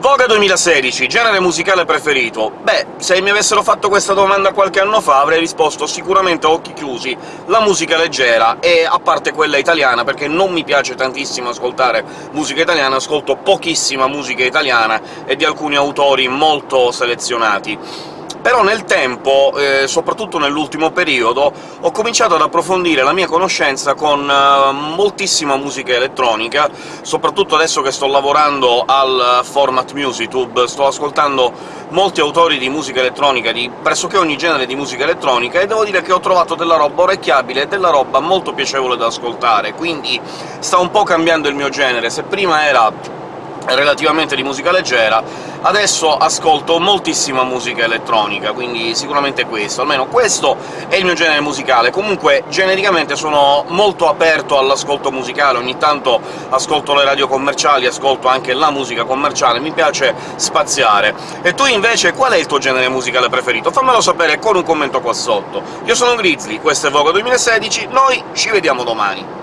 Voga 2016, genere musicale preferito? Beh, se mi avessero fatto questa domanda qualche anno fa avrei risposto sicuramente a occhi chiusi la musica leggera, e a parte quella italiana, perché non mi piace tantissimo ascoltare musica italiana, ascolto pochissima musica italiana e di alcuni autori molto selezionati però nel tempo, eh, soprattutto nell'ultimo periodo, ho cominciato ad approfondire la mia conoscenza con eh, moltissima musica elettronica, soprattutto adesso che sto lavorando al Format MusicTube, sto ascoltando molti autori di musica elettronica, di pressoché ogni genere di musica elettronica, e devo dire che ho trovato della roba orecchiabile e della roba molto piacevole da ascoltare, quindi sta un po' cambiando il mio genere. Se prima era relativamente di musica leggera, adesso ascolto moltissima musica elettronica, quindi sicuramente questo, almeno questo è il mio genere musicale. Comunque, genericamente sono molto aperto all'ascolto musicale, ogni tanto ascolto le radio commerciali, ascolto anche la musica commerciale, mi piace spaziare. E tu invece qual è il tuo genere musicale preferito? Fammelo sapere con un commento qua sotto. Io sono Grizzly, questo è Vogue 2016, noi ci vediamo domani!